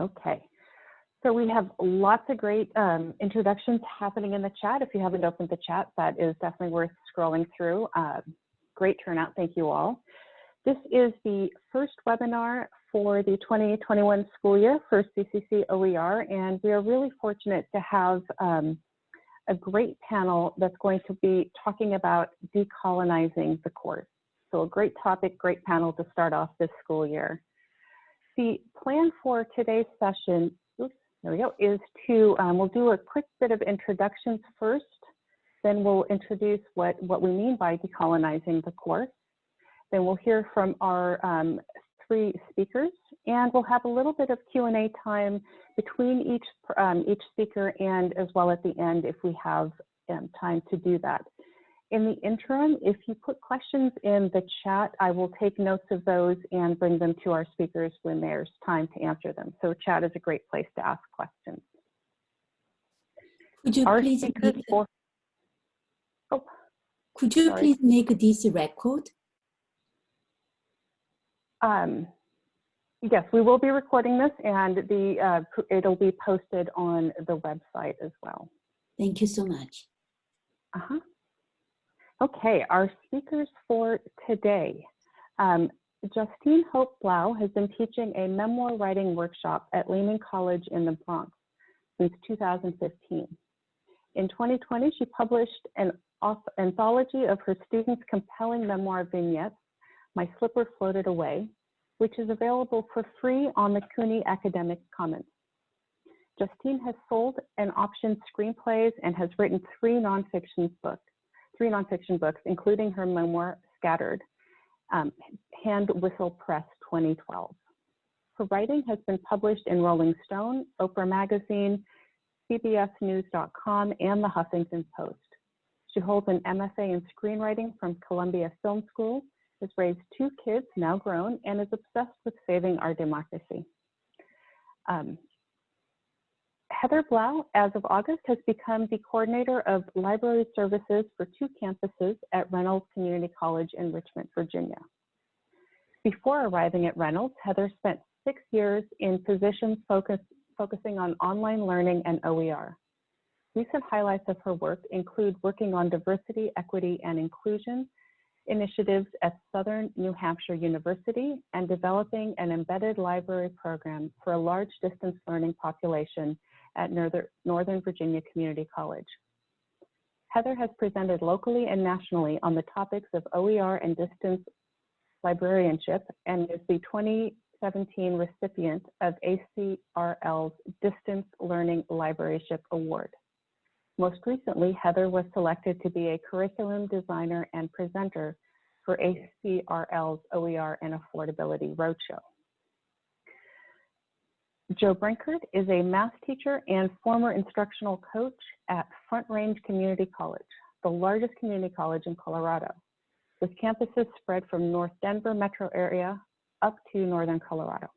Okay. So we have lots of great um, introductions happening in the chat. If you haven't opened the chat, that is definitely worth scrolling through. Uh, great turnout, thank you all. This is the first webinar for the 2021 school year for CCC OER, and we are really fortunate to have um, a great panel that's going to be talking about decolonizing the course. So a great topic, great panel to start off this school year. The plan for today's session, oops, there we go, is to, um, we'll do a quick bit of introductions first, then we'll introduce what, what we mean by decolonizing the course. Then we'll hear from our um, three speakers, and we'll have a little bit of Q&A time between each, um, each speaker and as well at the end if we have um, time to do that. In the interim, if you put questions in the chat, I will take notes of those and bring them to our speakers when there's time to answer them. So chat is a great place to ask questions. Could you our please make, for, oh, could you sorry. please make this record? Um, yes, we will be recording this and the uh, it'll be posted on the website as well. Thank you so much. Uh-huh. Okay, our speakers for today. Um, Justine Hope Blau has been teaching a memoir writing workshop at Lehman College in the Bronx since 2015. In 2020, she published an anthology of her students' compelling memoir vignettes my Slipper Floated Away, which is available for free on the CUNY Academic Commons. Justine has sold and optioned screenplays and has written three nonfiction books, three nonfiction books, including her memoir, Scattered, um, Hand Whistle Press 2012. Her writing has been published in Rolling Stone, Oprah Magazine, CBSNews.com, and the Huffington Post. She holds an MFA in screenwriting from Columbia Film School has raised two kids, now grown, and is obsessed with saving our democracy. Um, Heather Blau, as of August, has become the coordinator of library services for two campuses at Reynolds Community College in Richmond, Virginia. Before arriving at Reynolds, Heather spent six years in positions focus, focusing on online learning and OER. Recent highlights of her work include working on diversity, equity, and inclusion initiatives at Southern New Hampshire University and developing an embedded library program for a large distance learning population at Northern Virginia Community College. Heather has presented locally and nationally on the topics of OER and distance librarianship and is the 2017 recipient of ACRL's Distance Learning Librarianship Award. Most recently, Heather was selected to be a curriculum designer and presenter for ACRL's OER and Affordability Roadshow. Joe Brinkert is a math teacher and former instructional coach at Front Range Community College, the largest community college in Colorado, with campuses spread from North Denver metro area up to Northern Colorado.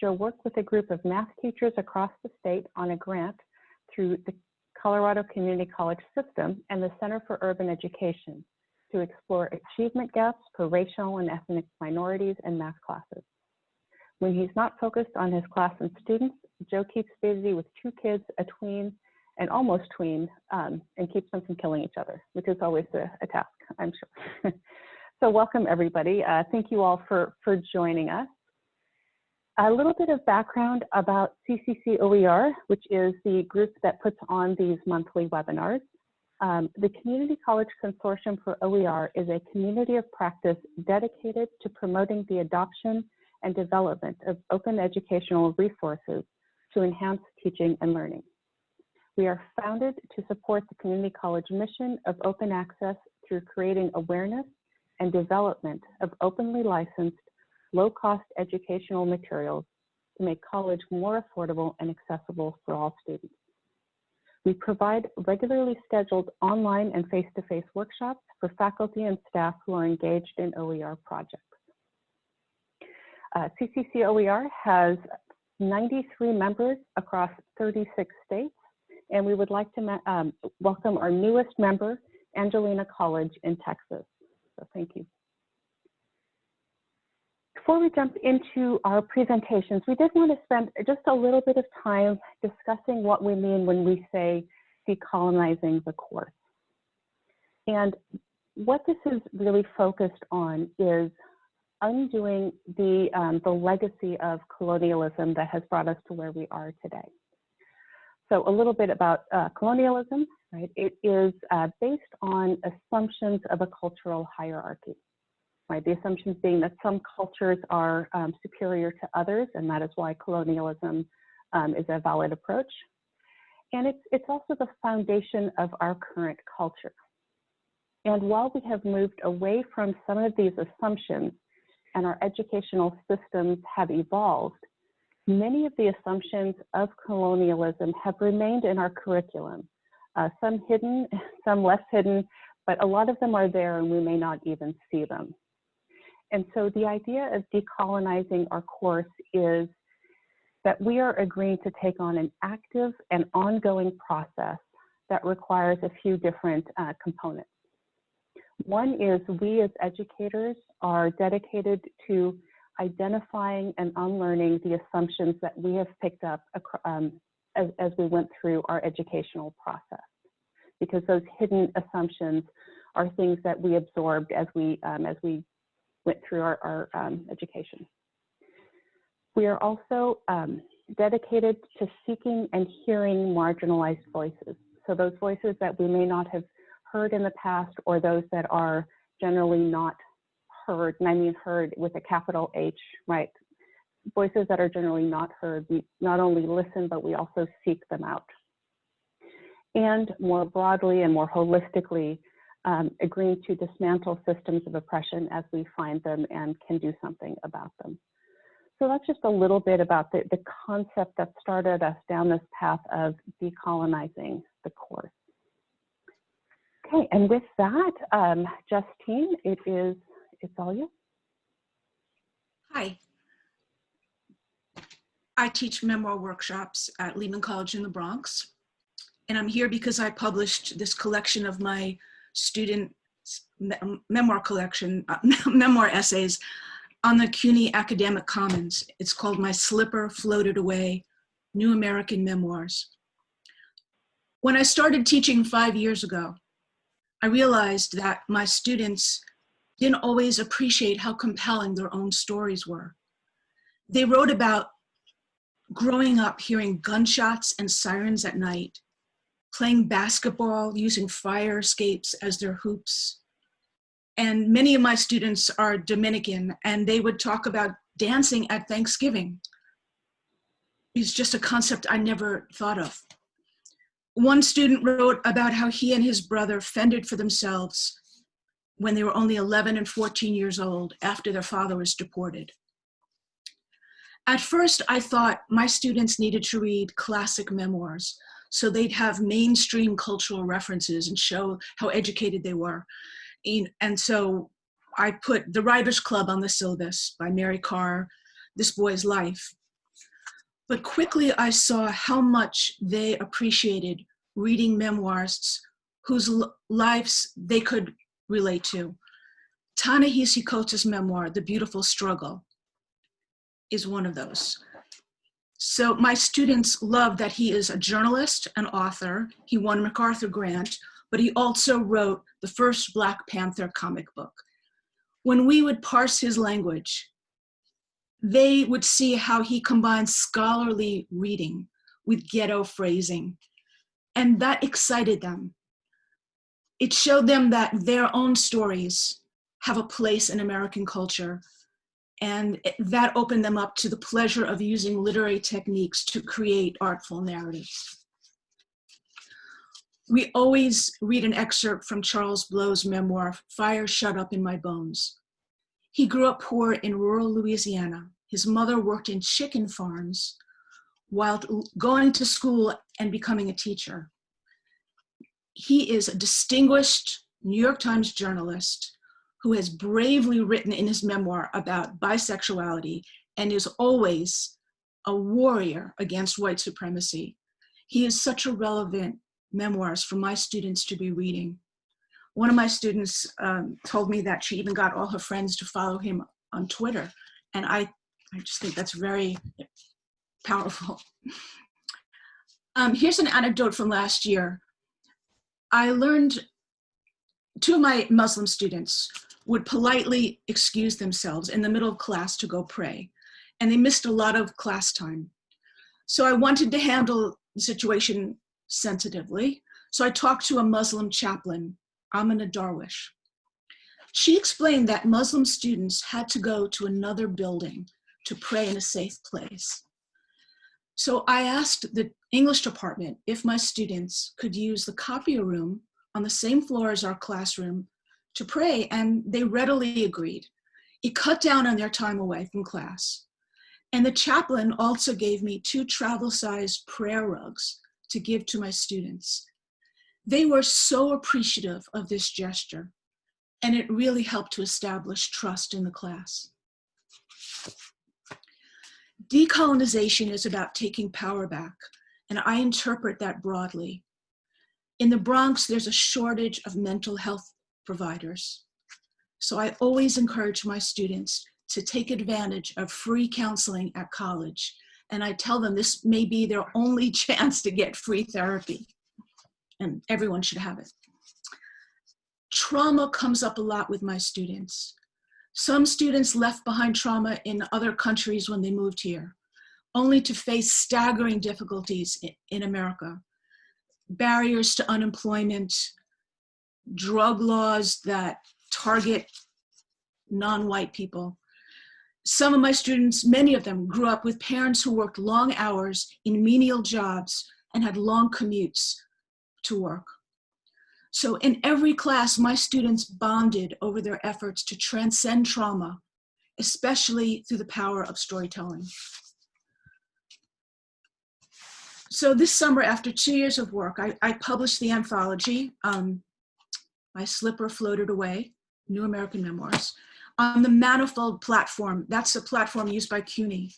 Joe worked with a group of math teachers across the state on a grant through the Colorado Community College System and the Center for Urban Education to explore achievement gaps for racial and ethnic minorities in math classes. When he's not focused on his class and students, Joe keeps busy with two kids, a tween, and almost tween, um, and keeps them from killing each other, which is always a, a task, I'm sure. so welcome everybody. Uh, thank you all for, for joining us. A little bit of background about CCC OER, which is the group that puts on these monthly webinars. Um, the Community College Consortium for OER is a community of practice dedicated to promoting the adoption and development of open educational resources to enhance teaching and learning. We are founded to support the community college mission of open access through creating awareness and development of openly licensed low-cost educational materials to make college more affordable and accessible for all students. We provide regularly scheduled online and face-to-face -face workshops for faculty and staff who are engaged in OER projects. Uh, CCC OER has 93 members across 36 states, and we would like to um, welcome our newest member, Angelina College in Texas. So thank you. before we jump into our presentations, we did want to spend just a little bit of time discussing what we mean when we say decolonizing the course. And what this is really focused on is undoing the, um, the legacy of colonialism that has brought us to where we are today. So a little bit about uh, colonialism, right? It is uh, based on assumptions of a cultural hierarchy, right? The assumptions being that some cultures are um, superior to others, and that is why colonialism um, is a valid approach. And it's, it's also the foundation of our current culture. And while we have moved away from some of these assumptions and our educational systems have evolved, many of the assumptions of colonialism have remained in our curriculum. Uh, some hidden, some less hidden, but a lot of them are there and we may not even see them. And so the idea of decolonizing our course is that we are agreeing to take on an active and ongoing process that requires a few different uh, components. One is we as educators are dedicated to identifying and unlearning the assumptions that we have picked up um, as, as we went through our educational process. Because those hidden assumptions are things that we absorbed as we, um, as we went through our, our um, education. We are also um, dedicated to seeking and hearing marginalized voices. So those voices that we may not have heard in the past or those that are generally not heard, and I mean heard with a capital H, right? Voices that are generally not heard, we not only listen, but we also seek them out. And more broadly and more holistically, um, agreeing to dismantle systems of oppression as we find them and can do something about them. So that's just a little bit about the, the concept that started us down this path of decolonizing the course. Okay, and with that, um, Justine, it is it's all you. Hi. I teach memoir workshops at Lehman College in the Bronx. And I'm here because I published this collection of my student memoir collection, uh, memoir essays on the CUNY Academic Commons. It's called My Slipper Floated Away, New American Memoirs. When I started teaching five years ago, I realized that my students didn't always appreciate how compelling their own stories were. They wrote about growing up hearing gunshots and sirens at night, playing basketball using fire escapes as their hoops. And many of my students are Dominican and they would talk about dancing at Thanksgiving. It's just a concept I never thought of. One student wrote about how he and his brother fended for themselves when they were only 11 and 14 years old after their father was deported. At first, I thought my students needed to read classic memoirs so they'd have mainstream cultural references and show how educated they were. And so I put The Liars' Club on the syllabus by Mary Karr, This Boy's Life. But quickly I saw how much they appreciated reading memoirs whose lives they could relate to. Ta-Nehisi Coates' memoir, The Beautiful Struggle, is one of those. So my students love that he is a journalist, an author. He won MacArthur Grant, but he also wrote the first Black Panther comic book. When we would parse his language, they would see how he combines scholarly reading with ghetto phrasing. And that excited them it showed them that their own stories have a place in American culture. And that opened them up to the pleasure of using literary techniques to create artful narratives. We always read an excerpt from Charles Blow's memoir, Fire Shut Up in My Bones. He grew up poor in rural Louisiana. His mother worked in chicken farms while going to school and becoming a teacher he is a distinguished New York Times journalist who has bravely written in his memoir about bisexuality and is always a warrior against white supremacy. He is such a relevant memoirs for my students to be reading. One of my students um, told me that she even got all her friends to follow him on Twitter. And I, I just think that's very powerful. Um, here's an anecdote from last year. I learned two of my Muslim students would politely excuse themselves in the middle of class to go pray, and they missed a lot of class time. So I wanted to handle the situation sensitively. So I talked to a Muslim chaplain, Amina Darwish. She explained that Muslim students had to go to another building to pray in a safe place. So I asked the English department if my students could use the copy room on the same floor as our classroom to pray, and they readily agreed. It cut down on their time away from class. And the chaplain also gave me two travel-sized prayer rugs to give to my students. They were so appreciative of this gesture, and it really helped to establish trust in the class. Decolonization is about taking power back, and I interpret that broadly. In the Bronx, there's a shortage of mental health providers. So I always encourage my students to take advantage of free counseling at college. And I tell them this may be their only chance to get free therapy. And everyone should have it. Trauma comes up a lot with my students. Some students left behind trauma in other countries when they moved here, only to face staggering difficulties in America barriers to unemployment, drug laws that target non-white people. Some of my students, many of them, grew up with parents who worked long hours in menial jobs and had long commutes to work. So in every class, my students bonded over their efforts to transcend trauma, especially through the power of storytelling. so this summer, after two years of work, I, I published the anthology, um, My Slipper Floated Away, New American Memoirs, on the Manifold platform. That's a platform used by CUNY.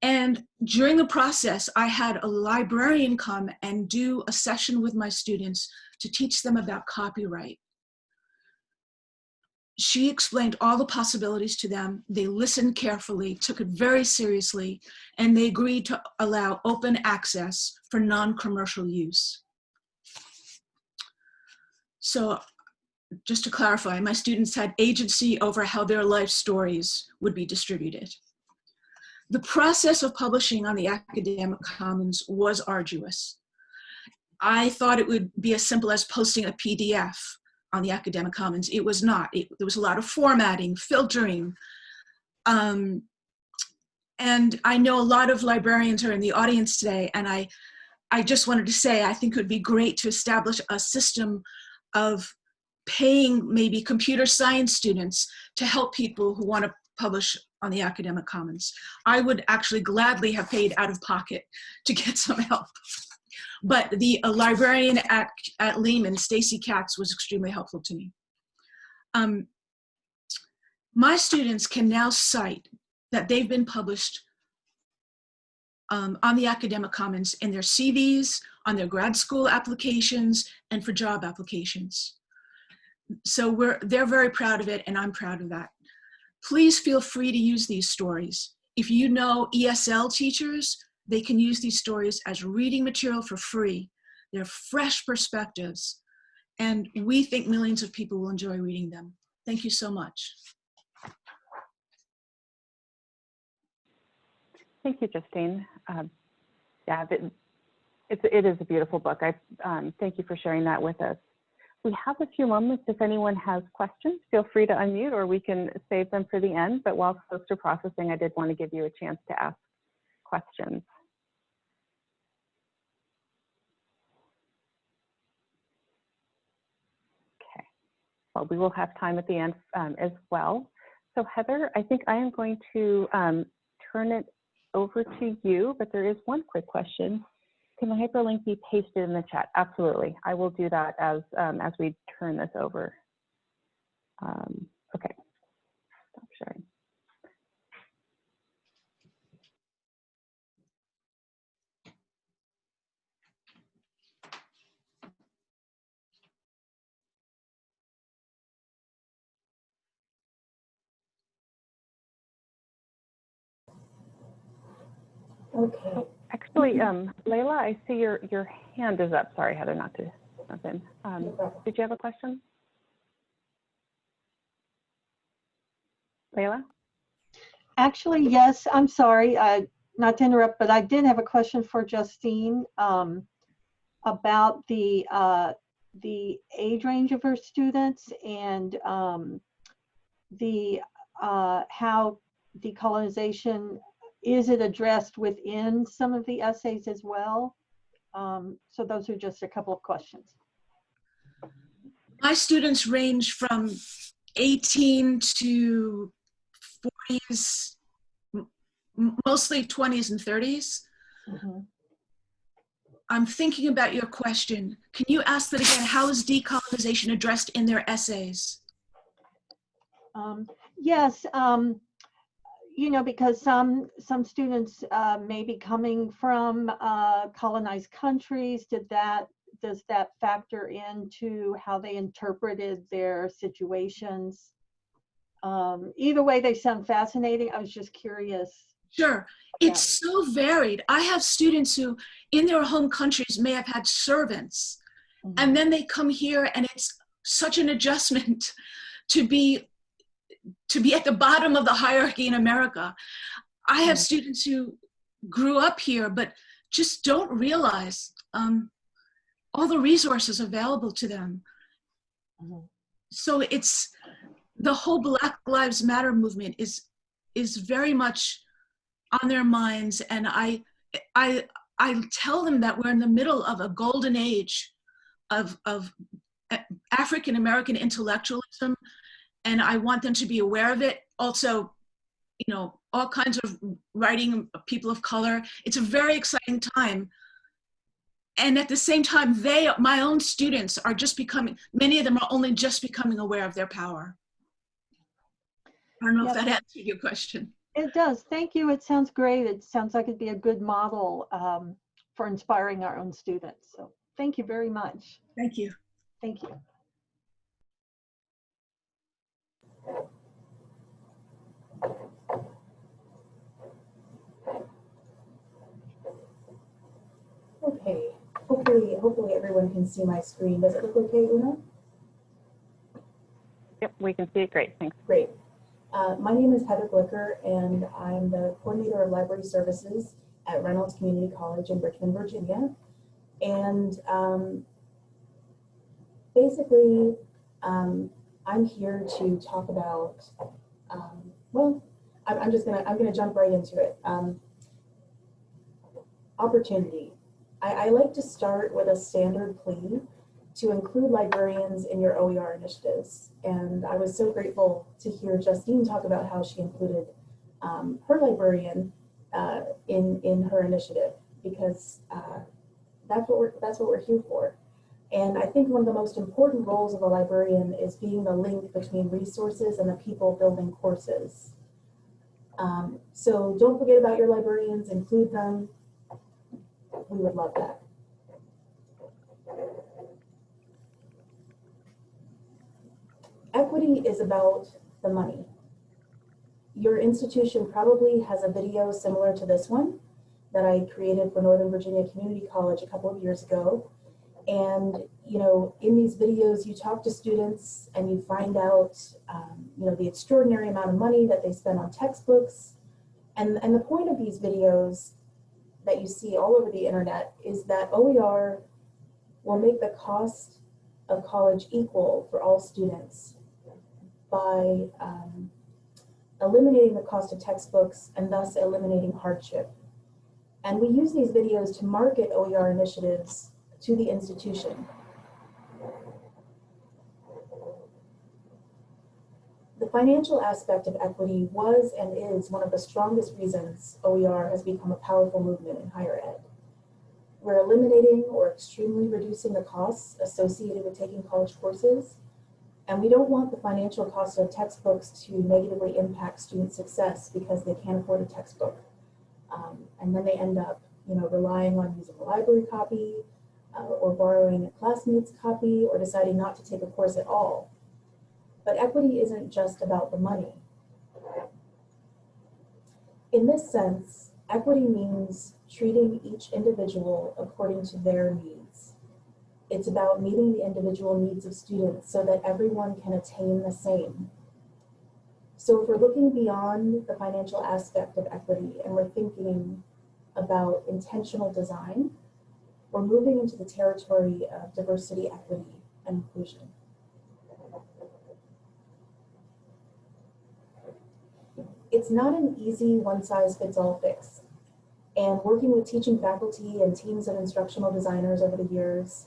And during the process, I had a librarian come and do a session with my students to teach them about copyright she explained all the possibilities to them. They listened carefully, took it very seriously, and they agreed to allow open access for non-commercial use. So just to clarify, my students had agency over how their life stories would be distributed. The process of publishing on the Academic Commons was arduous. I thought it would be as simple as posting a PDF on the Academic Commons. It was not. It, there was a lot of formatting, filtering. Um, and I know a lot of librarians are in the audience today, and I, I just wanted to say I think it would be great to establish a system of paying maybe computer science students to help people who want to publish on the Academic Commons. I would actually gladly have paid out of pocket to get some help. But the librarian at, at Lehman, Stacy Katz, was extremely helpful to me. Um, my students can now cite that they've been published um, on the Academic Commons in their CVs, on their grad school applications, and for job applications. So we're, they're very proud of it, and I'm proud of that. Please feel free to use these stories. If you know ESL teachers, they can use these stories as reading material for free. They're fresh perspectives, and we think millions of people will enjoy reading them. Thank you so much. Thank you, Justine. Um, yeah, it, it's, it is a beautiful book. I um, thank you for sharing that with us. We have a few moments. If anyone has questions, feel free to unmute or we can save them for the end. But while folks are processing, I did want to give you a chance to ask questions. Well, we will have time at the end um, as well. So Heather, I think I am going to um, turn it over to you, but there is one quick question. Can the hyperlink be pasted in the chat? Absolutely. I will do that as, um, as we turn this over. Um, okay, stop sharing. Okay. Actually, um, Layla, I see your, your hand is up. Sorry, Heather, not to jump in. Um, did you have a question? Layla? Actually, yes, I'm sorry, uh, not to interrupt, but I did have a question for Justine um, about the, uh, the age range of her students and um, the, uh, how decolonization, is it addressed within some of the essays as well? Um, So those are just a couple of questions. My students range from 18 to 40s, m- m- mostly 20s and 30s. Mhm. I'm thinking about your question. Can you ask that again? How is decolonization addressed in their essays? Um, Yes, um, you know, because some, some students uh, may be coming from uh, colonized countries. Did that, does that factor into how they interpreted their situations? Um, Either way, they sound fascinating. I was just curious. Sure. It's so varied. I have students who, in their home countries, may have had servants, and then they come here, and it's such an adjustment to be to be at the bottom of the hierarchy in America. I have students who grew up here, but just don't realize um, all the resources available to them. Mhm. So it's the whole Black Lives Matter movement is is very much on their minds and i i i tell them that we're in the middle of a golden age of of african american intellectualism and i want them to be aware of it also you know all kinds of writing of people of color it's a very exciting time and at the same time they my own students are just becoming many of them are only just becoming aware of their power i don't know if that answered your question It does. Thank you. It sounds great. It sounds like it'd be a good model um, for inspiring our own students. So thank you very much. thank you Thank you. Okay. Hopefully, hopefully everyone can see my screen. Does it look okay, Una? Yep, we can see it great. Thanks. Great. Uh, my name is Heather Glicker, and I'm the coordinator of library services at Reynolds Community College in Richmond, Virginia. And um, basically, um, I'm here to talk about. Um, well, I'm, I'm just gonna I'm gonna jump right into it. Um, opportunity. I, I like to start with a standard plea to include librarians in your OER initiatives. And I was so grateful to hear Justine talk about how she included um, her librarian uh, in, in her initiative because uh, that's what we're that's what we're here for. And I think one of the most important roles of a librarian is being the link between resources and the people building courses. Um, so don't forget about your librarians, include them. We would love that. Equity is about the money. Your institution probably has a video similar to this one that I created for Northern Virginia Community College a couple of years ago. And, you know, in these videos, you talk to students and you find out, um, you know, the extraordinary amount of money that they spend on textbooks. And, and the point of these videos that you see all over the internet is that OER will make the cost of college equal for all students by um, eliminating the cost of textbooks and thus eliminating hardship. And we use these videos to market OER initiatives to the institution. The financial aspect of equity was and is one of the strongest reasons OER has become a powerful movement in higher ed. We're eliminating or extremely reducing the costs associated with taking college courses, and we don't want the financial cost of textbooks to negatively impact student success because they can't afford a textbook. Um, and then they end up, you know, relying on using a library copy uh, or borrowing a classmate's copy or deciding not to take a course at all. But equity isn't just about the money. In this sense, Equity means treating each individual according to their needs. It's about meeting the individual needs of students so that everyone can attain the same. So if we're looking beyond the financial aspect of equity and we're thinking about intentional design, we're moving into the territory of diversity, equity, and inclusion. It's not an easy one-size-fits-all fix. And working with teaching faculty and teams of instructional designers over the years,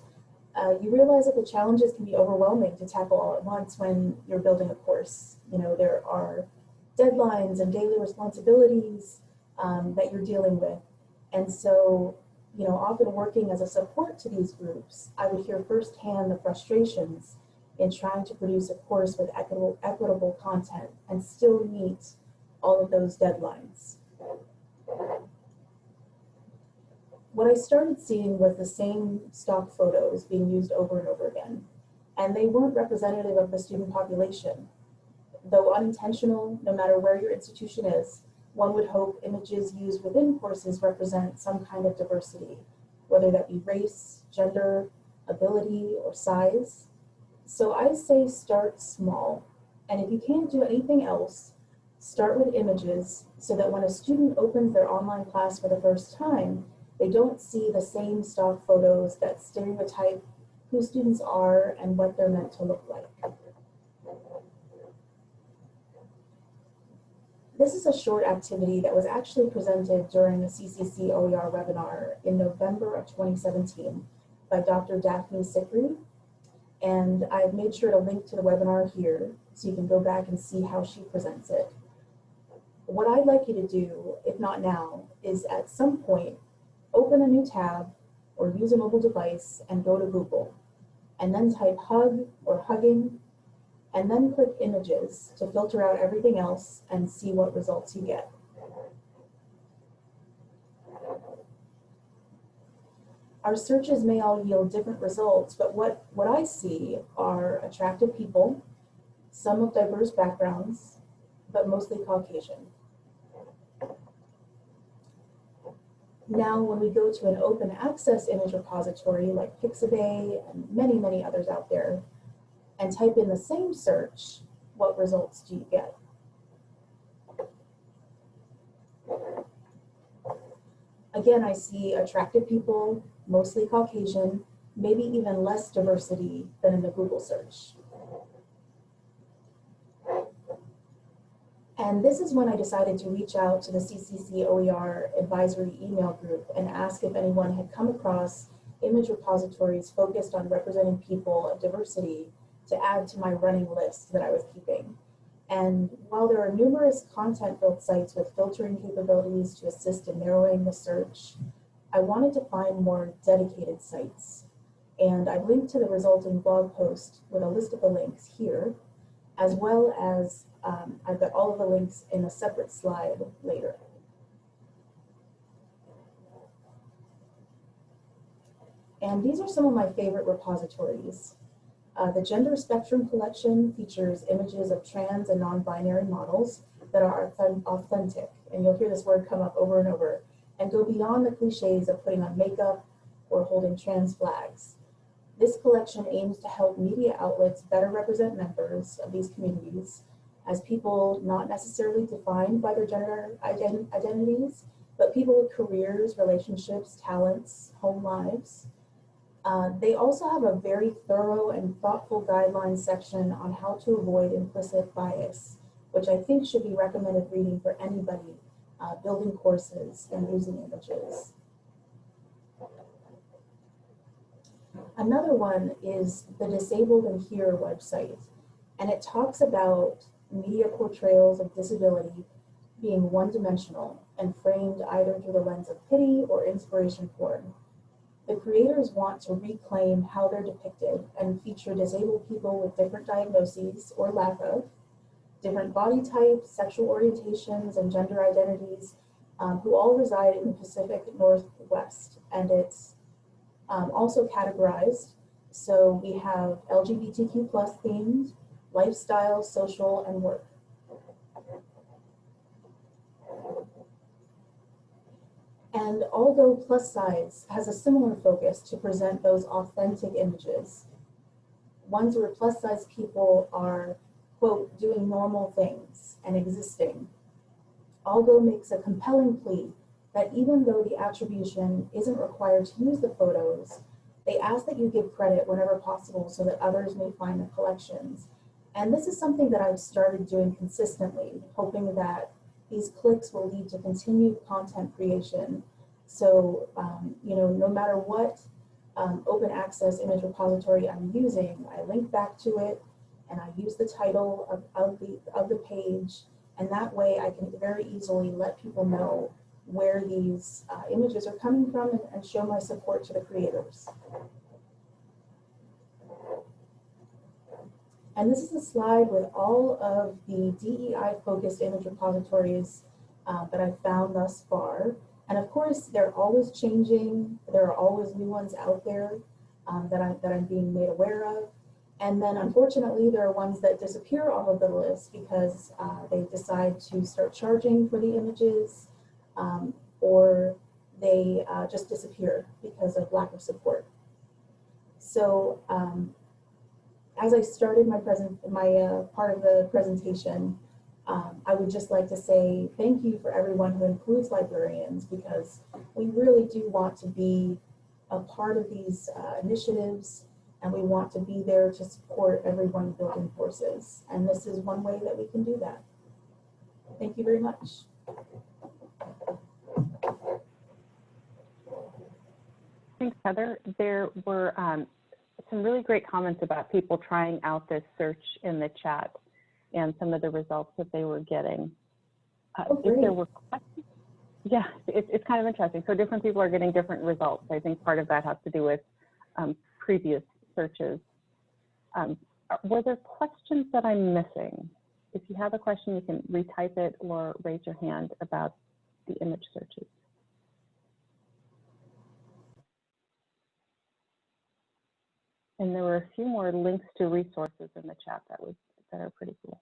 uh, you realize that the challenges can be overwhelming to tackle all at once when you're building a course. You know, there are deadlines and daily responsibilities um, that you're dealing with. And so, you know, often working as a support to these groups, I would hear firsthand the frustrations in trying to produce a course with equitable, equitable content and still meet all of those deadlines. What I started seeing was the same stock photos being used over and over again, and they weren't representative of the student population. Though unintentional, no matter where your institution is, one would hope images used within courses represent some kind of diversity, whether that be race, gender, ability, or size. So I say start small, and if you can't do anything else, start with images so that when a student opens their online class for the first time, they don't see the same stock photos that stereotype who students are and what they're meant to look like. This is a short activity that was actually presented during the CCC OER webinar in November of 2017 by Dr. Daphne Sikri. And I've made sure to link to the webinar here so you can go back and see how she presents it. What I'd like you to do, if not now, is at some point open a new tab or use a mobile device and go to Google and then type hug or hugging and then click images to filter out everything else and see what results you get. Our searches may all yield different results, but what, what I see are attractive people, some of diverse backgrounds, but mostly Caucasian. Now, when we go to an open access image repository like Pixabay and many, many others out there, and type in the same search, what results do you get? Again, I see attractive people, mostly Caucasian, maybe even less diversity than in the Google search. And this is when I decided to reach out to the CCC OER advisory email group and ask if anyone had come across image repositories focused on representing people of diversity to add to my running list that I was keeping. And while there are numerous content-built sites with filtering capabilities to assist in narrowing the search, I wanted to find more dedicated sites. And I've linked to the resulting blog post with a list of the links here, as well as um, I've got all of the links in a separate slide later. And these are some of my favorite repositories. Uh, the Gender Spectrum Collection features images of trans and non-binary models that are authentic, and you'll hear this word come up over and over, and go beyond the cliches of putting on makeup or holding trans flags. This collection aims to help media outlets better represent members of these communities as people not necessarily defined by their gender ident identities, but people with careers, relationships, talents, home lives. Uh, they also have a very thorough and thoughtful guidelines section on how to avoid implicit bias, which I think should be recommended reading for anybody uh, building courses and using images. Another one is the Disabled and Here website, and it talks about media portrayals of disability being one-dimensional and framed either through the lens of pity or inspiration porn. The creators want to reclaim how they're depicted and feature disabled people with different diagnoses or lack of, different body types, sexual orientations, and gender identities um, who all reside in the Pacific Northwest. And it's um, also categorized. So we have LGBTQ plus themed, lifestyle, social, and work. And although plus size has a similar focus to present those authentic images, ones where plus size people are, quote, doing normal things and existing. AllGo makes a compelling plea that even though the attribution isn't required to use the photos, they ask that you give credit whenever possible so that others may find the collections. And this is something that I've started doing consistently, hoping that these clicks will lead to continued content creation. So, um, you know, no matter what um, open access image repository I'm using, I link back to it and I use the title of, of, the, of the page. And that way I can very easily let people know where these uh, images are coming from and, and show my support to the creators. And this is a slide with all of the DEI focused image repositories uh, that I've found thus far. And of course, they're always changing. There are always new ones out there um, that, I, that I'm being made aware of. And then unfortunately, there are ones that disappear off of the list because uh, they decide to start charging for the images um, or they uh, just disappear because of lack of support. So um, as I started my present, my uh, part of the presentation, um, I would just like to say thank you for everyone who includes librarians because we really do want to be a part of these uh, initiatives and we want to be there to support everyone building forces. And this is one way that we can do that. Thank you very much. Thanks, Heather. There were um, some really great comments about people trying out this search in the chat and some of the results that they were getting. Uh, Oh, if there were questions, yeah, it, it's kind of interesting. So different people are getting different results. I think part of that has to do with um, previous searches. Um, were there questions that I'm missing? If you have a question, you can retype it or raise your hand about the image searches. And there were a few more links to resources in the chat that was that are pretty cool.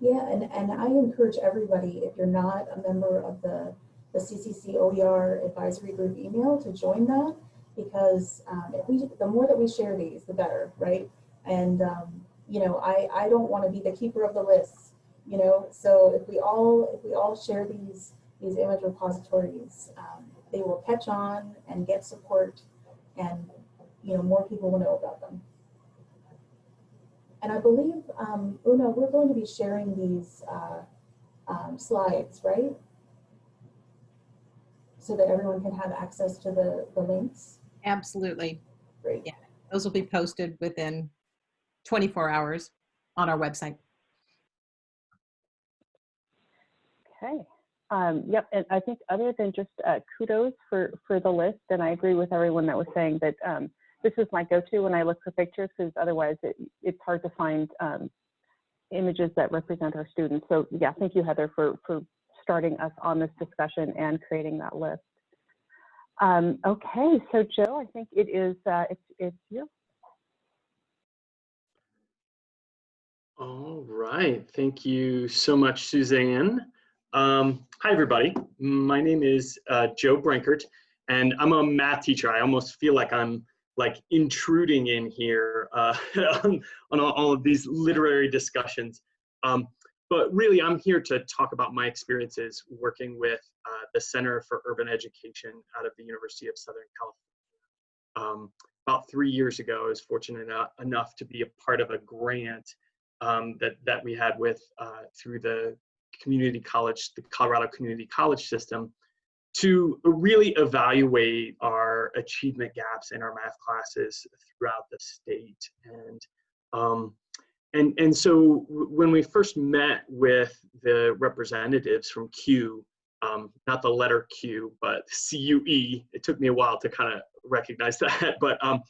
Yeah, and, and I encourage everybody, if you're not a member of the, the CCC OER advisory group email to join that because um, if we, the more that we share these, the better, right? And, um, you know, I, I don't want to be the keeper of the lists, you know, so if we all, if we all share these, these image repositories, um, they will catch on and get support and, you know, more people will know about them. And I believe, um, Una, we're going to be sharing these uh, um, slides, right? So that everyone can have access to the, the links. Absolutely. Great. Yeah. Those will be posted within 24 hours on our website. Okay. Um, yep, and I think other than just uh, kudos for, for the list, and I agree with everyone that was saying that um, this is my go-to when I look for pictures because otherwise it, it's hard to find um, images that represent our students. So yeah, thank you, Heather, for, for starting us on this discussion and creating that list. Um, okay, so Joe, I think it is, uh, it's, it's you. All right. Thank you so much, Suzanne. Um, hi, everybody. My name is uh, Joe Brankert, and I'm a math teacher. I almost feel like I'm like intruding in here uh, on, on all, of these literary discussions. Um, but really, I'm here to talk about my experiences working with uh, the Center for Urban Education out of the University of Southern California. Um, about three years ago, I was fortunate enough to be a part of a grant um, that that we had with uh, through the community college, the Colorado Community College system, to really evaluate our achievement gaps in our math classes throughout the state. And um, and and so when we first met with the representatives from Q, um, not the letter Q, but CUE, it took me a while to kind of recognize that, but um,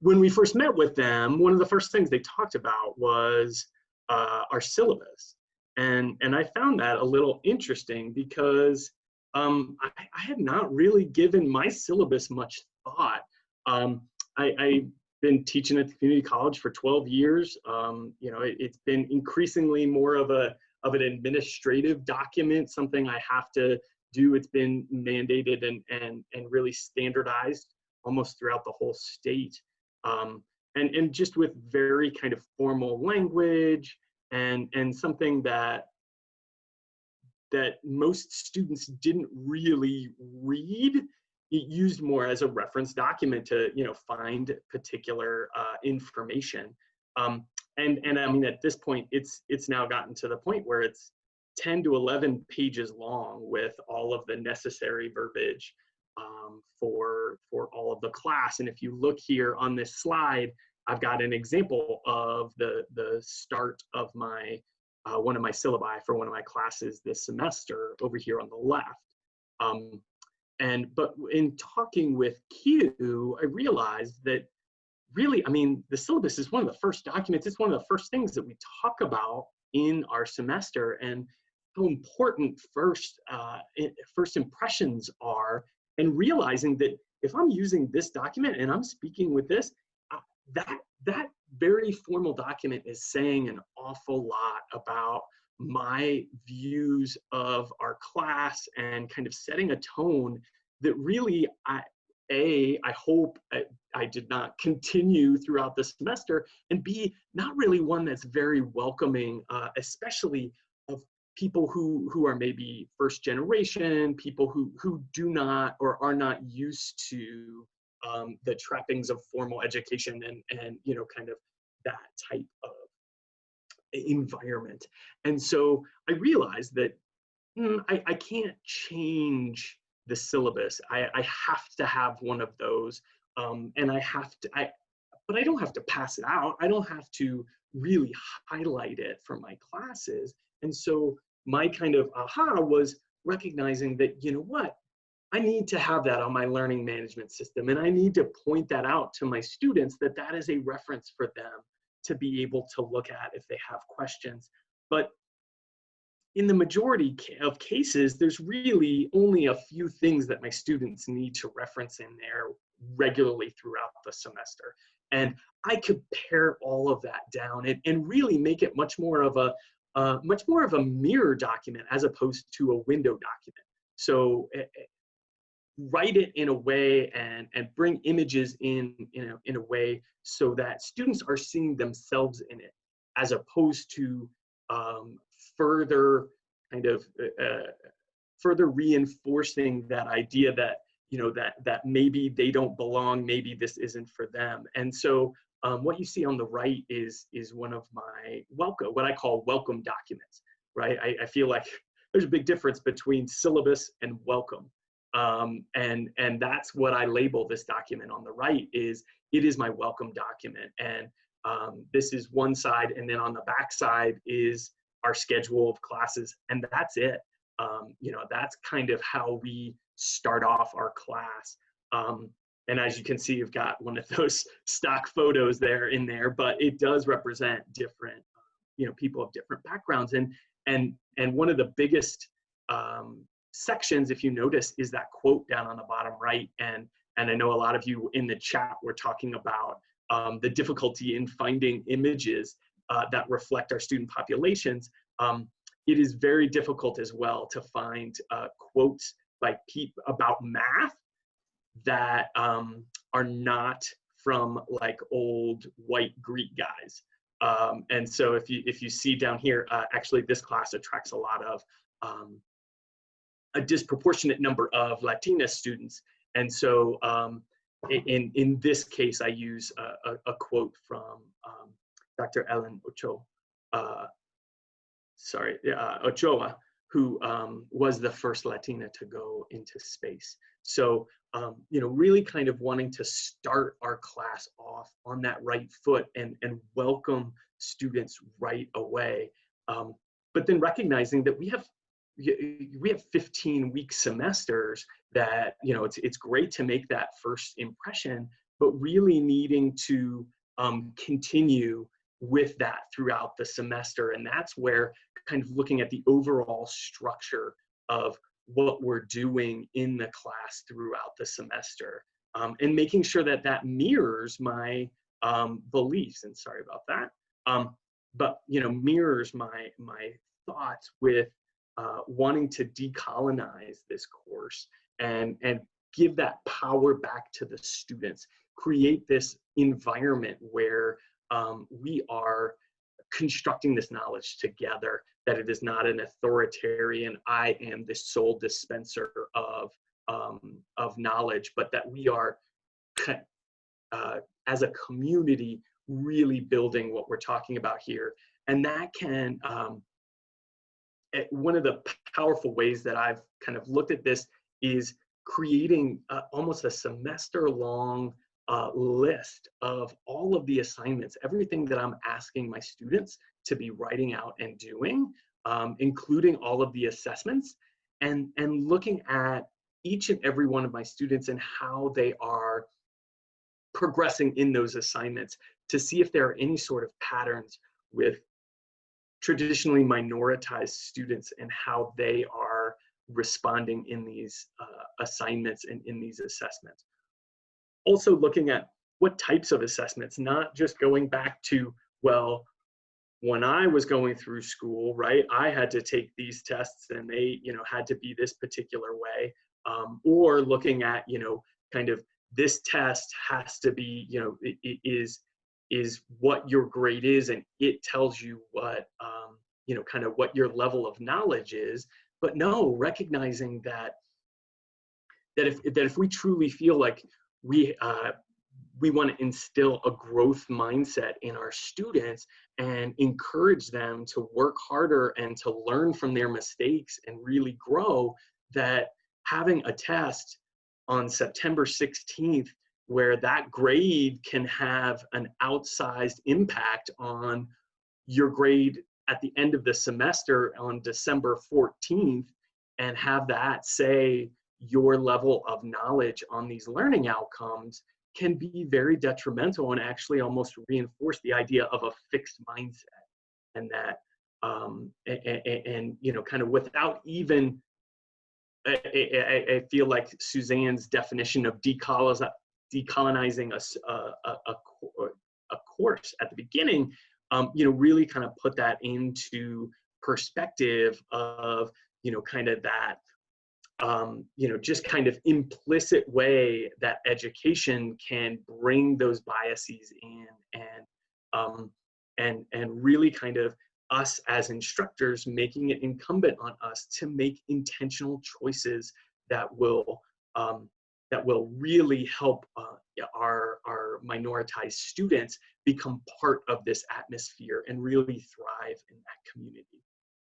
when we first met with them, one of the first things they talked about was uh, our syllabus. And, and I found that a little interesting because um, I, I had not really given my syllabus much thought. Um, I, I've been teaching at the community college for 12 years. Um, you know, it, has been increasingly more of a, of an administrative document, something I have to do. It's been mandated and, and, and really standardized almost throughout the whole state. Um, and, and just with very kind of formal language and, and something that that most students didn't really read it used more as a reference document to you know find particular uh, information. Um, and and i mean at this point it's it's now gotten to the point where it's 10 to 11 pages long with all of the necessary verbiage um, for for all of the class. And if you look here on this slide i've got an example of the the start of my uh, one of my syllabi for one of my classes this semester over here on the left. Um, and but in talking with CUE i realized that really, I mean, the syllabus is one of the first documents, it's one of the first things that we talk about in our semester and how important first, uh, first impressions are and realizing that if I'm using this document and I'm speaking with this, uh, that, that very formal document is saying an awful lot about my views of our class and kind of setting a tone that really I, a, I hope I, I, did not continue throughout the semester, and B, not really one that's very welcoming, uh, especially of people who, who are maybe first generation, people who, who do not or are not used to um, the trappings of formal education and, and, you know, kind of that type of environment. And so I realized that mm, I, I can't change the syllabus. I, I have to have one of those. Um, and I have to, I, but I don't have to pass it out. I don't have to really highlight it for my classes. And so my kind of aha was recognizing that, you know what, I need to have that on my learning management system. And I need to point that out to my students that that is a reference for them to be able to look at if they have questions. But in the majority of cases, there's really only a few things that my students need to reference in there regularly throughout the semester. And I could pare all of that down and, and really make it much more of a uh, much more of a mirror document as opposed to a window document. So write it in a way and, and bring images in, in, a, in a way so that students are seeing themselves in it as opposed to um, further kind of uh, uh, further reinforcing that idea that you know that that maybe they don't belong maybe this isn't for them. And so um, what you see on the right is is one of my welcome what i call welcome documents right? I, I feel like there's a big difference between syllabus and welcome um, and and that's what i label this document on the right is it is my welcome document and um, this is one side and then on the back side is our schedule of classes, and that's it. Um, you know, that's kind of how we start off our class. Um, and as you can see, you've got one of those stock photos there in there, but it does represent different, you know, people of different backgrounds. And and and one of the biggest um, sections, if you notice, is that quote down on the bottom right. And and I know a lot of you in the chat were talking about um, the difficulty in finding images uh, that reflect our student populations, um, it is very difficult as well to find uh, quotes by people about math that um, are not from like old white Greek guys. Um, and so if you if you see down here, uh, actually this class attracts a lot of um, a disproportionate number of Latina students. And so um, in, in this case, I use a, a, a quote from um, Dr. Ellen Ochoa, uh, sorry, uh, Ochoa, who um, was the first Latina to go into space. So, um, you know, really kind of wanting to start our class off on that right foot and, and welcome students right away. Um, but then recognizing that we have we have 15 week semesters that you know it's it's great to make that first impression but really needing to um, continue with that throughout the semester. And that's where kind of looking at the overall structure of what we're doing in the class throughout the semester um, and making sure that that mirrors my um, beliefs. And sorry about that. Um, but you know mirrors my my thoughts with uh, wanting to decolonize this course and, and give that power back to the students, create this environment where um, we are constructing this knowledge together, that it is not an authoritarian, I am the sole dispenser of, um, of knowledge, but that we are, uh, as a community, really building what we're talking about here. And that can, um, one of the powerful ways that I've kind of looked at this is creating uh, almost a semester long uh, list of all of the assignments, everything that I'm asking my students to be writing out and doing, um, including all of the assessments, and, and looking at each and every one of my students and how they are progressing in those assignments to see if there are any sort of patterns with traditionally minoritized students and how they are responding in these uh, assignments and in these assessments. Also looking at what types of assessments, not just going back to, well, when I was going through school, right, I had to take these tests and they, you know, had to be this particular way. Um, or looking at, you know, kind of this test has to be, you know, it, it is is what your grade is and it tells you what um, you know kind of what your level of knowledge is. But no recognizing that that if that if we truly feel like we uh, we want to instill a growth mindset in our students and encourage them to work harder and to learn from their mistakes and really grow that having a test on September 16th where that grade can have an outsized impact on your grade at the end of the semester on December 14th and have that say your level of knowledge on these learning outcomes can be very detrimental and actually almost reinforce the idea of a fixed mindset and that um, and, and, you know kind of without even I, I, I, feel like Suzanne's definition of decolonizing a, a, a, a, course at the beginning, um, you know, really kind of put that into perspective of, you know, kind of that, um, you know, just kind of implicit way that education can bring those biases in and, um, and, and really kind of us as instructors making it incumbent on us to make intentional choices that will um, that will really help uh, our, our minoritized students become part of this atmosphere and really thrive in that community.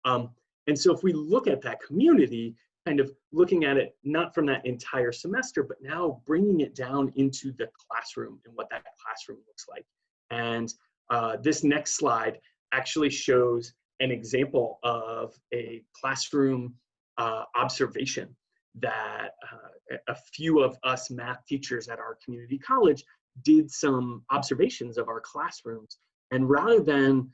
Um, and so if we look at that community, kind of looking at it not from that entire semester, but now bringing it down into the classroom and what that classroom looks like. And uh, this next slide actually shows an example of a classroom uh, observation that uh, a few of us math teachers at our community college did some observations of our classrooms. And rather than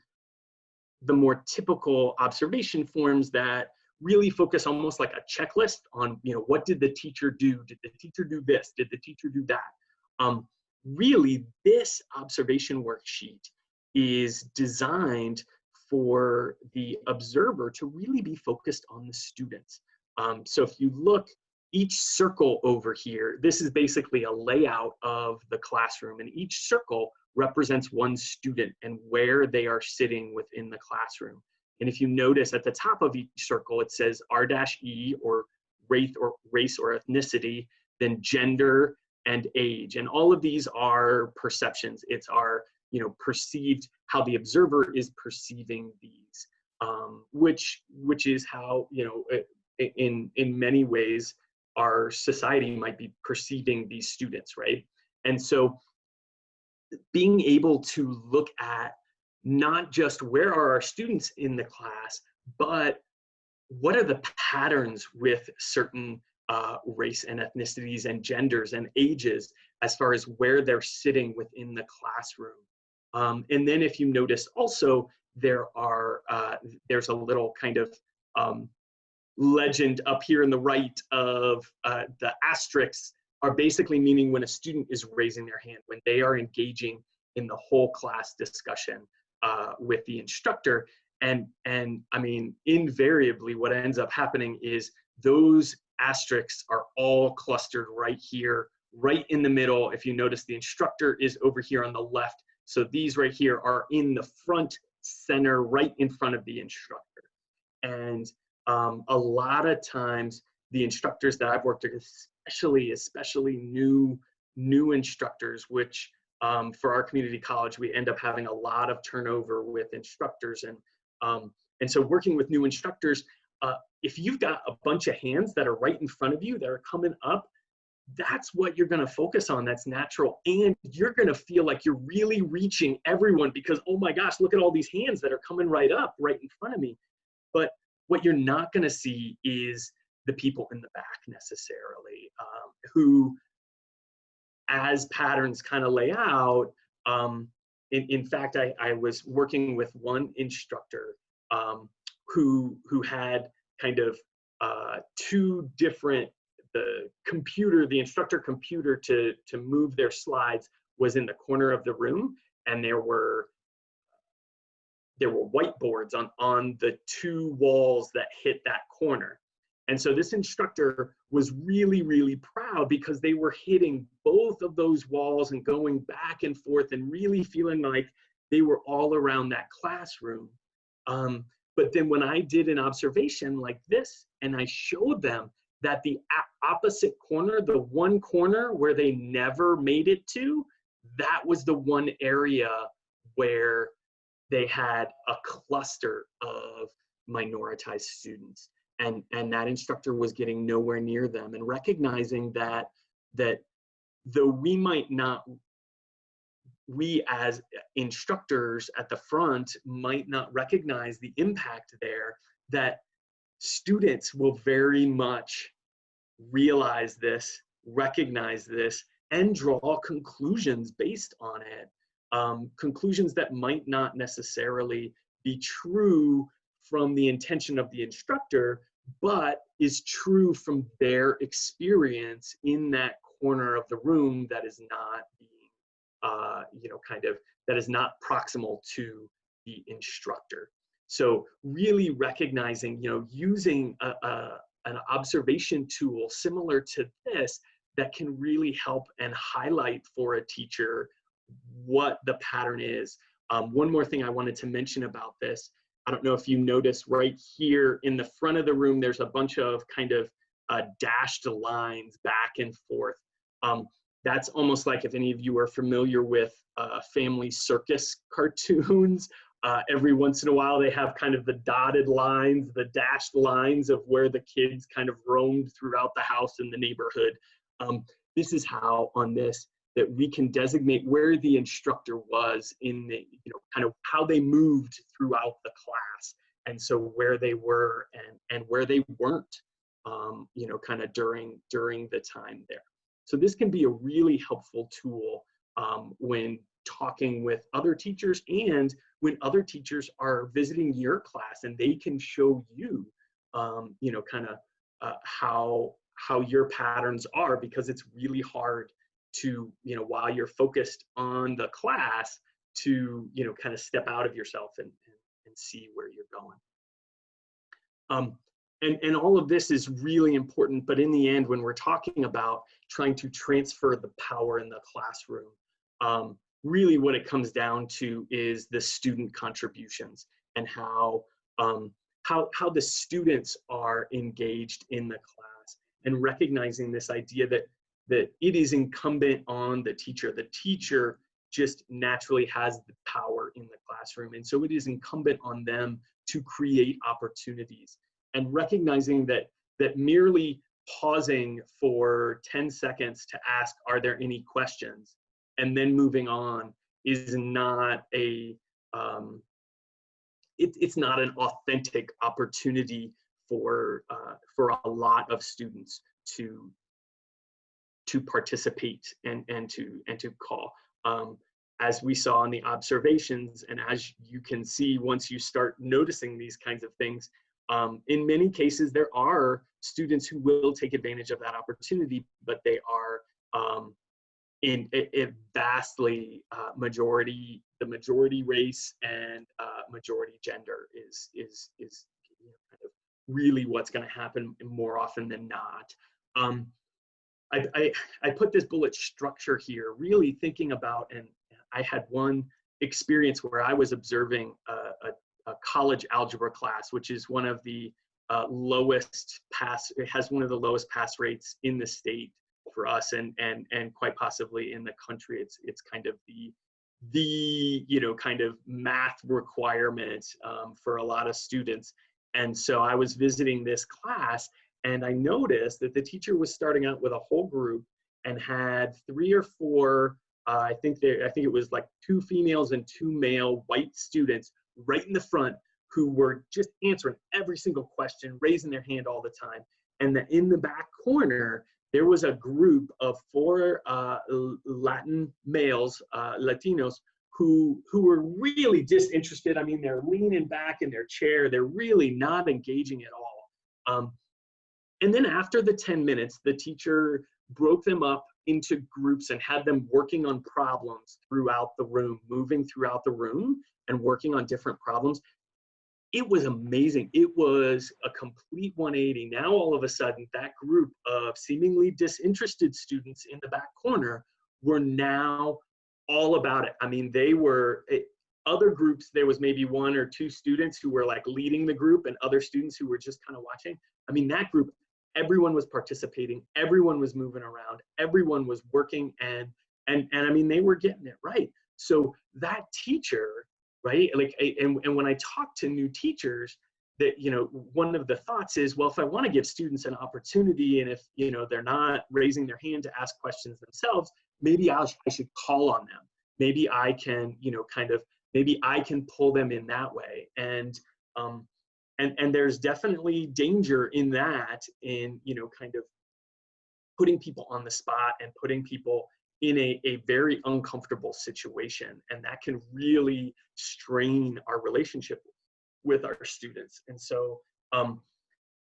the more typical observation forms that really focus almost like a checklist on, you know, what did the teacher do? Did the teacher do this? Did the teacher do that? Um, really, this observation worksheet is designed for the observer to really be focused on the students. Um, so if you look, each circle over here, this is basically a layout of the classroom and each circle represents one student and where they are sitting within the classroom. And if you notice at the top of each circle, it says R-E or race or race or ethnicity, then gender and age. And all of these are perceptions. It's our you know perceived how the observer is perceiving these um, which which is how you know in in many ways our society might be perceiving these students right? And so being able to look at not just where are our students in the class but what are the patterns with certain uh, race and ethnicities and genders and ages as far as where they're sitting within the classroom. Um, and then if you notice also, there are, uh, there's a little kind of um, legend up here in the right of uh, the asterisks are basically meaning when a student is raising their hand, when they are engaging in the whole class discussion uh, with the instructor. and and I mean, invariably, what ends up happening is those asterisks are all clustered right here, right in the middle. If you notice, the instructor is over here on the left. So these right here are in the front center, right in front of the instructor. And um, a lot of times, the instructors that I've worked with, especially especially new new instructors, which um, for our community college, we end up having a lot of turnover with instructors. And, um, and so working with new instructors, uh, if you've got a bunch of hands that are right in front of you that are coming up, that's what you're gonna focus on, that's natural. And you're gonna feel like you're really reaching everyone because, oh my gosh, look at all these hands that are coming right up, right in front of me. But what you're not gonna see is the people in the back necessarily um, who as patterns kind of lay out, um, in, in fact, I, I was working with one instructor um, who, who had kind of uh, two different, the computer, the instructor computer to, to move their slides was in the corner of the room and there were there were whiteboards on, on the two walls that hit that corner. And so this instructor was really, really proud because they were hitting both of those walls and going back and forth and really feeling like they were all around that classroom. Um, but then when I did an observation like this and I showed them that the opposite corner, the one corner where they never made it to, that was the one area where they had a cluster of minoritized students. And and that instructor was getting nowhere near them and recognizing that that though we might not we as instructors at the front might not recognize the impact there that students will very much realize this recognize this and draw conclusions based on it um, conclusions that might not necessarily be true from the intention of the instructor, but is true from their experience in that corner of the room that is not being, uh, you know, kind of, that is not proximal to the instructor. So really recognizing, you know, using a, a, an observation tool similar to this that can really help and highlight for a teacher what the pattern is. Um, one more thing I wanted to mention about this I don't know if you notice right here in the front of the room, there's a bunch of kind of uh, dashed lines back and forth. Um, that's almost like if any of you are familiar with uh, family circus cartoons, uh, every once in a while they have kind of the dotted lines, the dashed lines of where the kids kind of roamed throughout the house and the neighborhood. Um, this is how on this that we can designate where the instructor was in the, you know, kind of how they moved throughout the class. And so where they were and, and where they weren't, um, you know, kind of during, during the time there. So this can be a really helpful tool um, when talking with other teachers and when other teachers are visiting your class and they can show you, um, you know, kind of uh, how, how your patterns are because it's really hard to, you know, while you're focused on the class to, you know, kind of step out of yourself and, and, and see where you're going. Um, and, and all of this is really important, but in the end, when we're talking about trying to transfer the power in the classroom, um, really what it comes down to is the student contributions and how, um, how, how the students are engaged in the class and recognizing this idea that that it is incumbent on the teacher. The teacher just naturally has the power in the classroom. And so it is incumbent on them to create opportunities and recognizing that, that merely pausing for 10 seconds to ask, are there any questions? And then moving on is not a, um, it, it's not an authentic opportunity for, uh, for a lot of students to, to participate and, and to and to call. Um, as we saw in the observations, and as you can see once you start noticing these kinds of things, um, in many cases there are students who will take advantage of that opportunity, but they are um, in a, vastly uh, majority, the majority race and uh, majority gender is is is you know, kind of really what's going to happen more often than not. Um, I, I, I put this bullet structure here, really thinking about, and I had one experience where I was observing a, a, a college algebra class, which is one of the uh, lowest pass, it has one of the lowest pass rates in the state for us and, and, and quite possibly in the country. It's, it's kind of the, the, you know, kind of math requirement um, for a lot of students. And so I was visiting this class and I noticed that the teacher was starting out with a whole group and had three or four, uh, I think there, I think it was like two females and two male white students right in the front who were just answering every single question, raising their hand all the time. And that in the back corner, there was a group of four uh, Latin males, uh, Latinos, who who were really disinterested. I mean, they're leaning back in their chair. They're really not engaging at all. Um, and then after the 10 minutes, the teacher broke them up into groups and had them working on problems throughout the room, moving throughout the room and working on different problems. It was amazing. It was a complete 180. Now, all of a sudden, that group of seemingly disinterested students in the back corner were now all about it. I mean, they were, it, other groups, there was maybe one or two students who were like leading the group and other students who were just kind of watching. I mean, that group everyone was participating everyone was moving around everyone was working and and and i mean they were getting it right. So that teacher right like and, and when i talk to new teachers that you know one of the thoughts is well if i want to give students an opportunity and if you know they're not raising their hand to ask questions themselves maybe I'll, i should call on them. Maybe i can you know kind of maybe i can pull them in that way. And um, and and there's definitely danger in that in you know kind of putting people on the spot and putting people in a, a very uncomfortable situation and that can really strain our relationship with our students. And so um,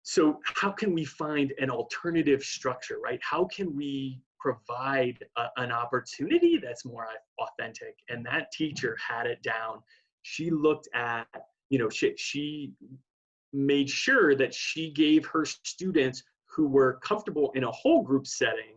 so how can we find an alternative structure right? How can we provide a, an opportunity that's more authentic? And that teacher had it down. She looked at you know, she, she made sure that she gave her students who were comfortable in a whole group setting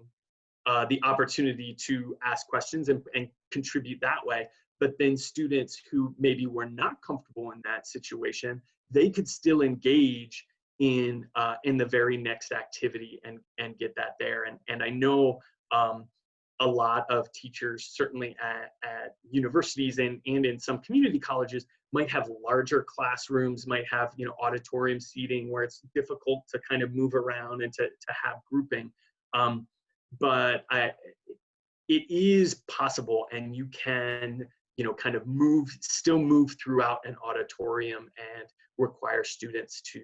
uh, the opportunity to ask questions and, and contribute that way. But then students who maybe were not comfortable in that situation, they could still engage in uh, in the very next activity and and get that there. And and I know um, a lot of teachers, certainly at, at universities and, and in some community colleges, might have larger classrooms, might have you know auditorium seating where it's difficult to kind of move around and to, to have grouping. Um, but I, it is possible and you can you know kind of move still move throughout an auditorium and require students to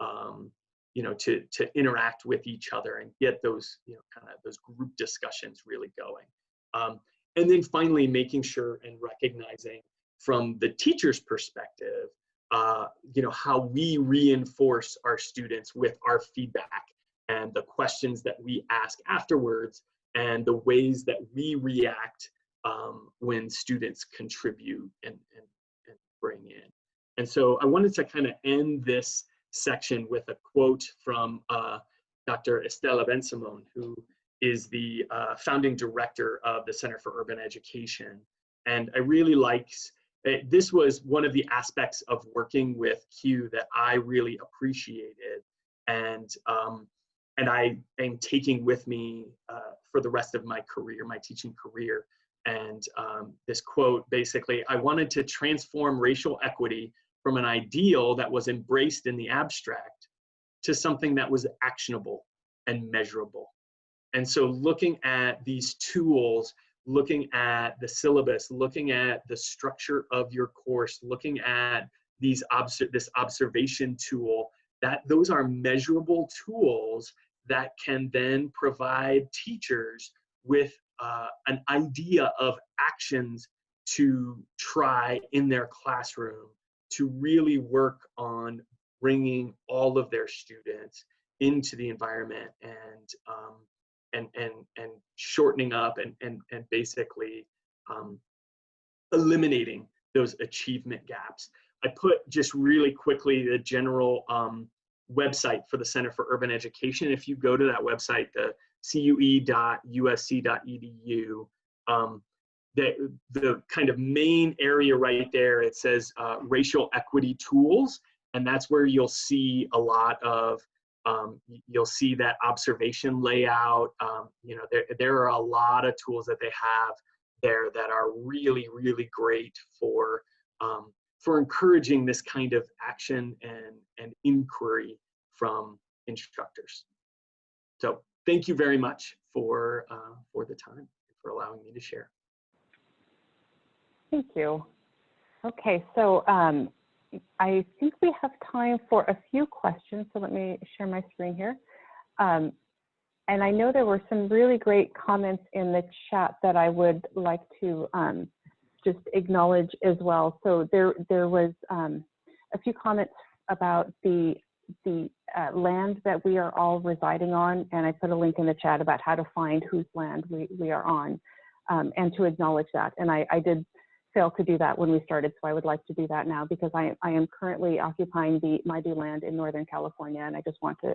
um, you know to to interact with each other and get those you know kind of those group discussions really going. Um, and then finally making sure and recognizing from the teacher's perspective uh, you know how we reinforce our students with our feedback and the questions that we ask afterwards and the ways that we react um, when students contribute and, and, and bring in. And so i wanted to kind of end this section with a quote from uh, Dr. Estela Bensimon, who is the uh, founding director of the Center for Urban Education. And I really liked, uh, this was one of the aspects of working with CUE that I really appreciated. And, um, and I am taking with me uh, for the rest of my career, my teaching career. And um, this quote basically, I wanted to transform racial equity from an ideal that was embraced in the abstract to something that was actionable and measurable. And so looking at these tools, looking at the syllabus, looking at the structure of your course, looking at these obs this observation tool, that those are measurable tools that can then provide teachers with uh, an idea of actions to try in their classroom to really work on bringing all of their students into the environment and um, and and and shortening up and and and basically um, eliminating those achievement gaps. I put just really quickly the general um, website for the Center for Urban Education. If you go to that website, the cue.usc.edu, um, the, the kind of main area right there, it says uh, racial equity tools. And that's where you'll see a lot of, um, you'll see that observation layout. Um, you know, there, there are a lot of tools that they have there that are really, really great for, um, for encouraging this kind of action and, and inquiry from instructors. So thank you very much for, uh, for the time, for allowing me to share. Thank you. Okay, so um, I think we have time for a few questions. So let me share my screen here. Um, and I know there were some really great comments in the chat that I would like to um, just acknowledge as well. So there, there was um, a few comments about the the uh, land that we are all residing on, and I put a link in the chat about how to find whose land we, we are on, um, and to acknowledge that. And I, I did fail to do that when we started, so I would like to do that now because I, I am currently occupying the Maidu land in Northern California, and I just want to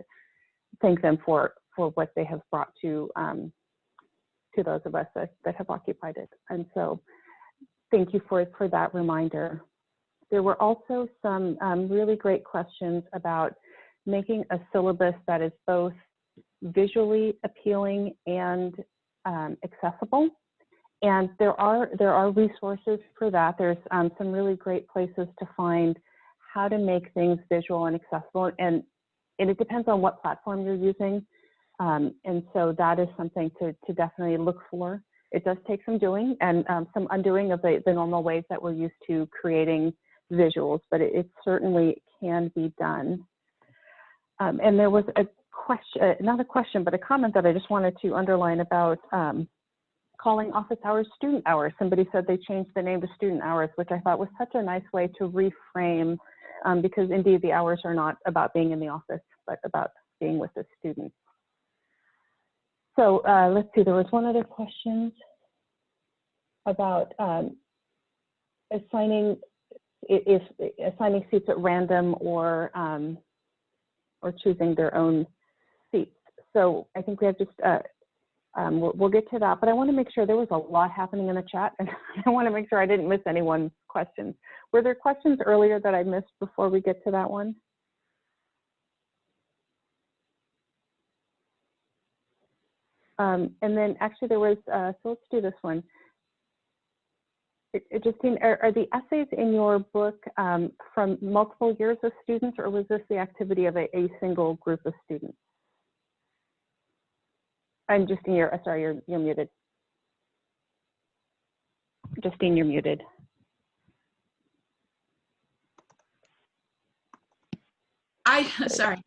thank them for for what they have brought to um, to those of us that, that have occupied it. And so, thank you for for that reminder. There were also some um, really great questions about making a syllabus that is both visually appealing and um, accessible. And there are there are resources for that. There's um, some really great places to find how to make things visual and accessible. And, and it depends on what platform you're using. Um, and so that is something to, to definitely look for. It does take some doing and um, some undoing of the, the normal ways that we're used to creating visuals, but it, it certainly can be done. Um, and there was a question, uh, not a question, but a comment that I just wanted to underline about um, calling office hours student hours. Somebody said they changed the name to student hours, which I thought was such a nice way to reframe, um, because indeed the hours are not about being in the office, but about being with the students. So uh, let's see, there was one other question about um, assigning if assigning seats at random or um, or choosing their own seats. So I think we have just uh, um, we'll, we'll, get to that, but I want to make sure there was a lot happening in the chat, and I want to make sure I didn't miss anyone's questions. Were there questions earlier that I missed before we get to that one? Um, and then actually there was, uh, so let's do this one. it Justine, are, are, the essays in your book um, from multiple years of students, or was this the activity of a, a single group of students? I'm Justine, you're, sorry, you're, you're muted. Justine, you're muted. I, sorry.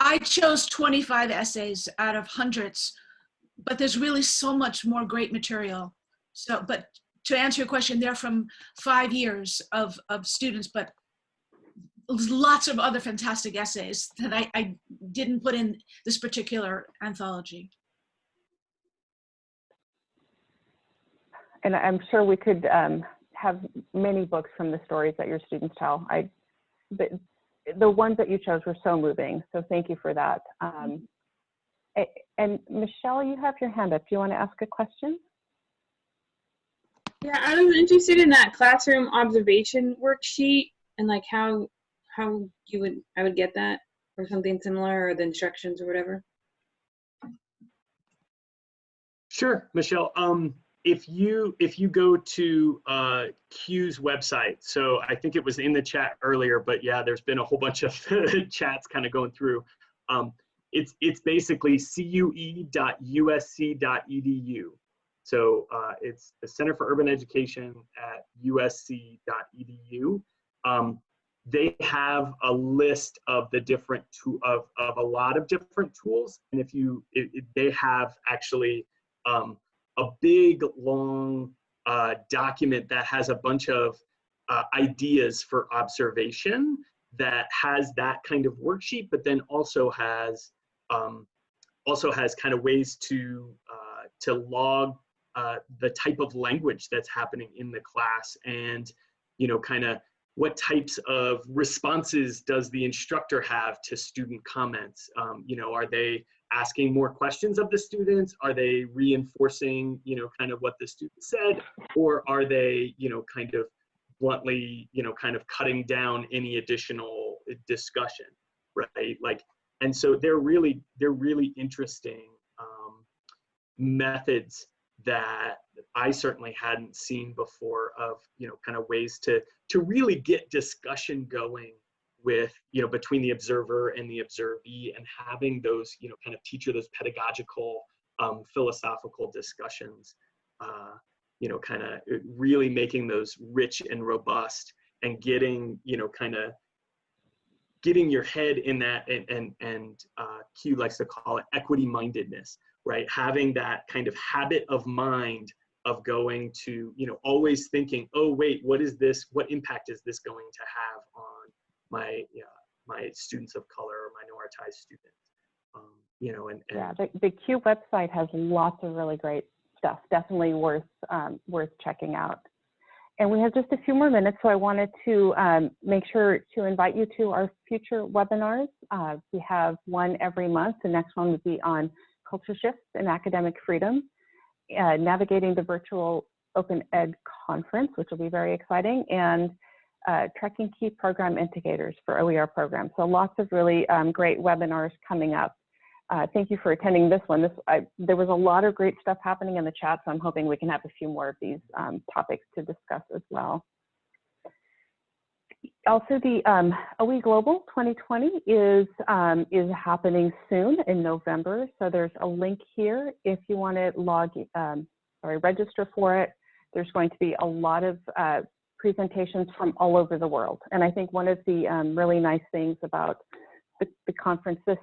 I chose 25 essays out of hundreds, but there's really so much more great material. So, but to answer your question, they're from five years of, of students, but lots of other fantastic essays that I, I didn't put in this particular anthology. And I'm sure we could um, have many books from the stories that your students tell. I, but the ones that you chose were so moving, so thank you for that. Um, and Michelle, you have your hand up. Do you want to ask a question? Yeah, I was interested in that classroom observation worksheet and like how how you would I would get that or something similar or the instructions or whatever. Sure, Michelle. Um, if you if you go to uh, CUE's website, so I think it was in the chat earlier, but yeah, there's been a whole bunch of chats kind of going through. Um, it's it's basically cue.usc.edu. So uh, it's the Center for Urban Education at usc.edu. Um, they have a list of the different to of, of a lot of different tools. And if you, it, it, they have actually um, a big long uh, document that has a bunch of uh, ideas for observation that has that kind of worksheet, but then also has um, also has kind of ways to uh, to log uh, the type of language that's happening in the class and you know kind of what types of responses does the instructor have to student comments? Um, you know, are they asking more questions of the students? Are they reinforcing, you know, kind of what the student said? Or are they, you know, kind of bluntly, you know, kind of cutting down any additional discussion, right? Like, and so they're really, they're really interesting um, methods that I certainly hadn't seen before of, you know, kind of ways to, to really get discussion going with, you know, between the observer and the observee and having those, you know, kind of teacher, those pedagogical, um, philosophical discussions, uh, you know, kind of really making those rich and robust and getting, you know, kind of getting your head in that and, and, and uh, CUE likes to call it equity mindedness, right? Having that kind of habit of mind of going to, you know, always thinking, oh, wait, what is this? What impact is this going to have on my, yeah, my students of color or minoritized students? Um, you know, and, and yeah, the, the CUE website has lots of really great stuff. Definitely worth um, worth checking out. And we have just a few more minutes, so I wanted to um, make sure to invite you to our future webinars. Uh, we have one every month. The next one would be on culture shifts and academic freedom, uh, navigating the virtual Open Ed conference, which will be very exciting, and uh, tracking key program indicators for OER programs. So lots of really um, great webinars coming up. Uh, thank you for attending this one. This, I, there was a lot of great stuff happening in the chat, so I'm hoping we can have a few more of these um, topics to discuss as well. Also, the um, OE Global 2020 is, um, is happening soon in November, so there's a link here if you want to log, um, sorry, register for it. There's going to be a lot of uh, presentations from all over the world, and I think one of the um, really nice things about the, the conference this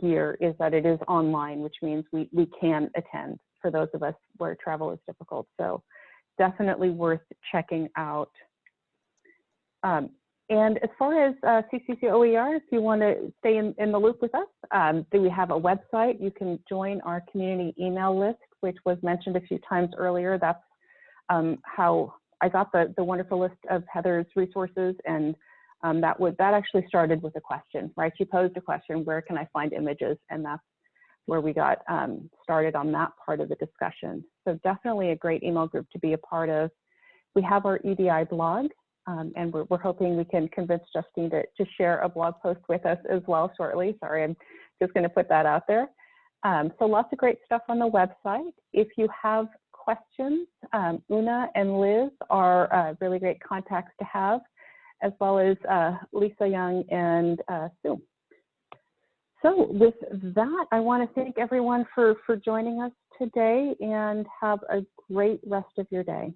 year is that it is online, which means we, we can attend for those of us where travel is difficult. So definitely worth checking out. Um, and as far as uh, CCC OER, if you want to stay in, in the loop with us, um, we have a website? You can join our community email list, which was mentioned a few times earlier. That's um, how I got the, the wonderful list of Heather's resources and um, that would that actually started with a question, right? She posed a question, where can I find images? And that's where we got um, started on that part of the discussion. So definitely a great email group to be a part of. We have our EDI blog, um, and we're, we're, hoping we can convince Justine to, to share a blog post with us as well shortly. Sorry, I'm just going to put that out there. Um, so lots of great stuff on the website. If you have questions, um, Una and Liz are uh, really great contacts to have as well as uh, Lisa Young and uh, Sue. So with that, I want to thank everyone for, for joining us today and have a great rest of your day.